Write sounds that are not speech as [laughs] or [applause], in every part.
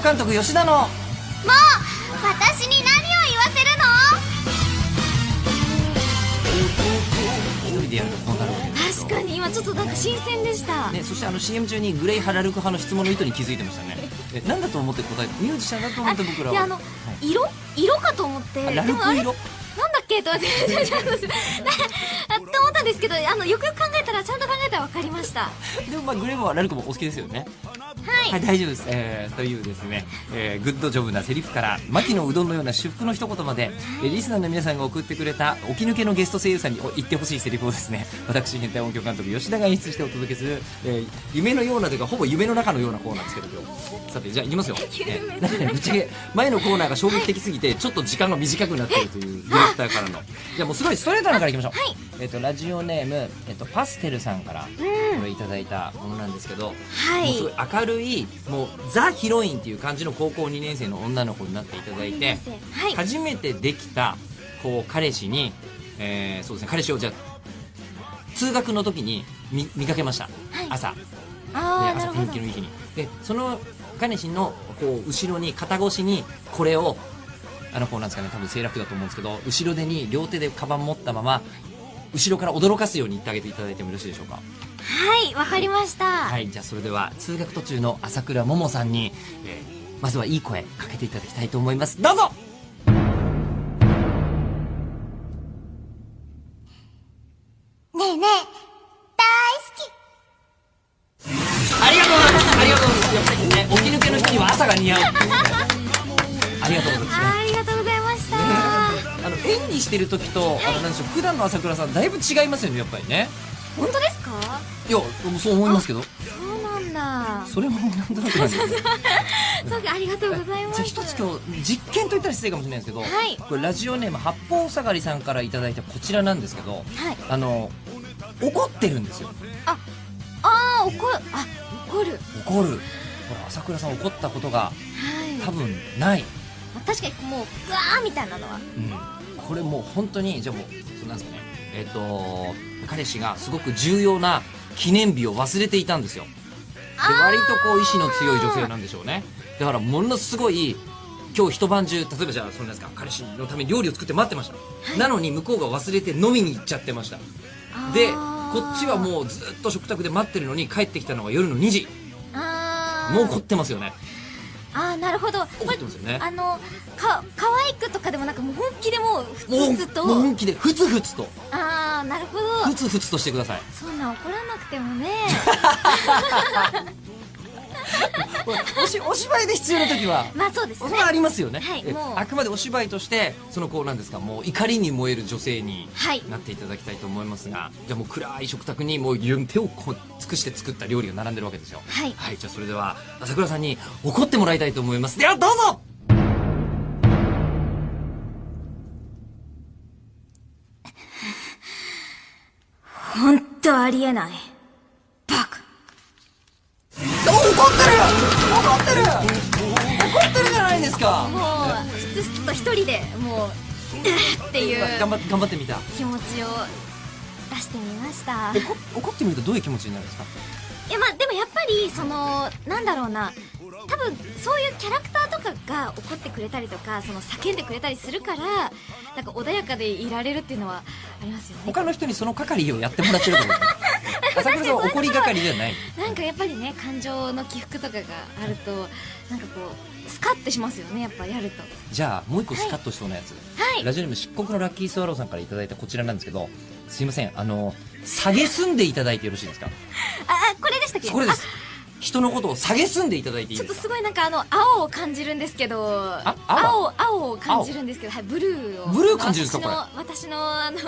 監督吉田の。もう私に何を言わせる一人でやるとこうなるわけですの確かに今ちょっとなんか新鮮でした、ね、そしてあの CM 中にグレイ・ハラルク派の質問の意図に気づいてましたね。[laughs] え何だと思って答えてミュージシャンだと思って僕らは。であの、はい。色？色かと思って。あラルク色。なんだっけ？と思っ [laughs] と思ったんですけどあのよくよく考えたらちゃんと考えたら分かりました。はでもまあグレイもラルクもお好きですよねい、はい、大丈夫です。えー、というですね、えー、グッドジョブなセリフから、牧のうどんのような至福の一言まで、えーリスナーの皆さんが送ってくれた、起き抜けのゲスト声優さんにお言ってほしいセリフをですね、[laughs] 私、変態音響監督、吉田が演出してお届けする、えー夢のようなというか、ほぼ夢の中のようなコーナーですけど、今日。さて、じゃあ、いきますよ。[laughs] えーなんかねぶっちゃけ、前のコーナーが衝撃的すぎて、ちょっと時間が短くなっているという、ディレクターからの。じゃあ、もうすごいストレートなのからいきましょう。はいえっ、と、ラジオネーム、えっ、と、パステルさんから、これいただいたものなんですけど、はいもうすごい明るいもうザ・ヒロインっていう感じの高校2年生の女の子になっていただいてはい。初めてできたこう彼氏に、えーそうですね彼氏をじゃあ通学の時に見見かけました、朝で朝。ああなるほど。天気のいい日に。でその彼氏のこう後ろに肩越しにこれをあの子なんですかね多分セーラー服だと思うんですけど後ろ手に両手でカバン持ったまま後ろから驚かすように言ってあげていただいてもよろしいでしょうか？はいわかりました、はい、じゃあそれでは通学途中の朝倉桃さんに、えーまずはいい声かけていただきたいと思います。どうぞ。ねえねえ大好き。ありがとうございます。ありがとうございます。やっぱりね、起き抜けの人には朝が似合うありがとうございます。ね。ありがとうございました、あの演技してる時と、あのなんでしょう普段の朝倉さんだいぶ違いますよねやっぱりね本当ですか？いやそう思いますけど。そうなんだ。それもなんとなくなんです [laughs] そうかありがとうございます。じゃあ一つ今日実験と言ったら失礼かもしれないですけど、はい。これラジオネーム八方下がりさんからいただいたこちらなんですけどはい。あの怒ってるんですよ。ああ怒る。あ怒る。怒る。ほら朝倉さん怒ったことがはい。多分ない、確かにもううわーみたいなのは。うん、これもう本当にじゃあもうそうなんですかね。えっ、と彼氏がすごく重要な記念日を忘れていたんですよ。で割とこう意志の強い女性なんでしょうね。だからものすごい今日一晩中例えばじゃあそのなんですか彼氏のために料理を作って待ってました、なのに向こうが忘れて飲みに行っちゃってました。でこっちはもうずっと食卓で待ってるのに帰ってきたのが夜の2時。もう怒ってますよねあーなるほど。怒ってますよね。あのか可愛くとかでもなんかもう本気でもうふつふつと。本気でふつふつと。ああなるほど。ふつふつとしてください。そんな怒らなくてもね [laughs] おしお芝居で必要な時は。まあそうですね。それはありますよね、えはいもう。あくまでお芝居としてそのこうなんですかもう怒りに燃える女性にはい。なっていただきたいと思いますが、じゃあもう暗い食卓にもう手をこう尽くして作った料理が並んでるわけですよ。はい。はいじゃあそれでは朝倉さんに怒ってもらいたいと思います。ではどうぞ本当ありえないバカお怒ってる怒ってる。怒ってるじゃないですか。もうふつふつと一人でもうっていう頑張頑張ってみた。気持ちを出してみました。い怒怒ってみるとどういう気持ちになるんですか？やまあでもやっぱりそのなんだろうな。多分そういうキャラクターとかが怒ってくれたりとかその叫んでくれたりするからなんか穏やかでいられるっていうのはありますよね。他の人にその係をやってもらってるとですね [laughs] 朝倉さんは怒り係ではない？なんかやっぱりね感情の起伏とかがあるとなんかこうスカッてしますよねやっぱやると。じゃあもう一個スカッとしそうなやつ、はい。ラジオネーム漆黒のラッキースワローさんからいただいたこちらなんですけどすいませんあの下げすんでいただいてよろしいですか？ああこれでしたっけ？これです人のことを下げすんでいただいていいちょっとですかすごいなんかあの青を感じるんですけど青？青青を感じるんですけどはいブルーを。ブルー感じるんですか私の私のあの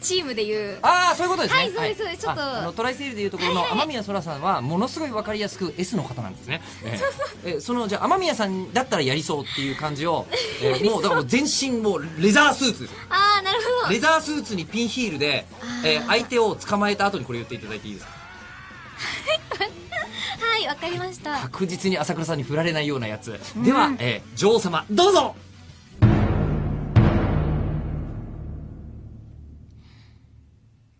チームでいう。ああそういうことですね。はいそうですそうです。ちょっと。ああのトライセールでいうところの雨宮そらさんはものすごいわかりやすく S の方なんですね。[laughs] えええそのじゃあ雨宮さんだったらやりそうっていう感じを、[laughs] えーもうだから全身もうレザースーツですよ。ああなるほど。レザースーツにピンヒールで、えー相手を捕まえた後にこれ言っていただいていいですか？はいわかりました。確実に朝倉さんに振られないようなやつ、では、えー女王様どうぞ。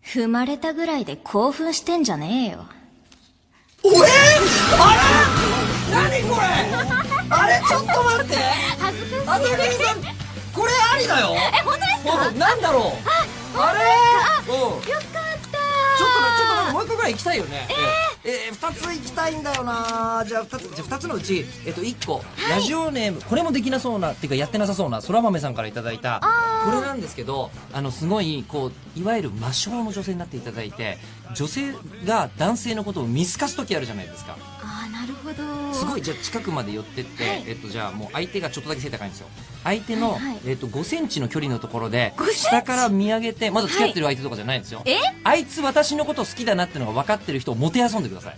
踏まれたぐらいで興奮してんじゃねえよ。おえー、あら何これ？あれちょっと待って。恥ずかしい。朝栗さんこれありだよ。え本当ですか？おなんだろう。あれ？うんう一個ぐらい行きたいよね。えー、えー、2つ行きたいんだよな。じゃあ2つじゃあ2つのうち、えっと、1個、ラジオネーム。これもできなそうなっていうかやってなさそうなそら豆さんからいただいた。これなんですけどあのすごいこういわゆる魔性の女性になっていただいて女性が男性のことを見透かす時あるじゃないですかああなるほど。すごいじゃあ近くまで寄ってって、はい。えっと、じゃあもう相手がちょっとだけ背高いんですよ。相手の、はいはい。えっと、5センチの距離のところで5センチ？下から見上げてまだ付き合ってる相手とかじゃないんですよ、え？あいつ私のこと好きだなってのが分かってる人をもてあそんでください。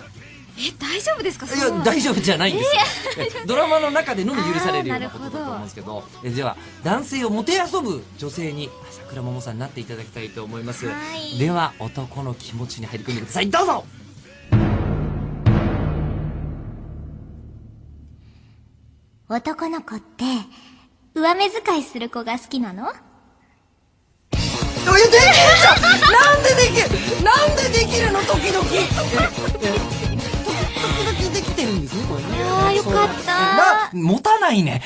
え大丈夫ですか？いや大丈夫じゃないんですよ、えドラマの中でのみ許されるようなことだと思うんですけど。えでは男性をもてあそぶ女性に朝倉桃さんになっていただきたいと思います、はい。では男の気持ちに入り込んでください。どうぞ男の子って上目遣いする子が好きなの？いやできるじゃんなんでできるなんでできるの？時々。え [laughs] え時々できてるんですねこれね。いやーよかった。な持たないね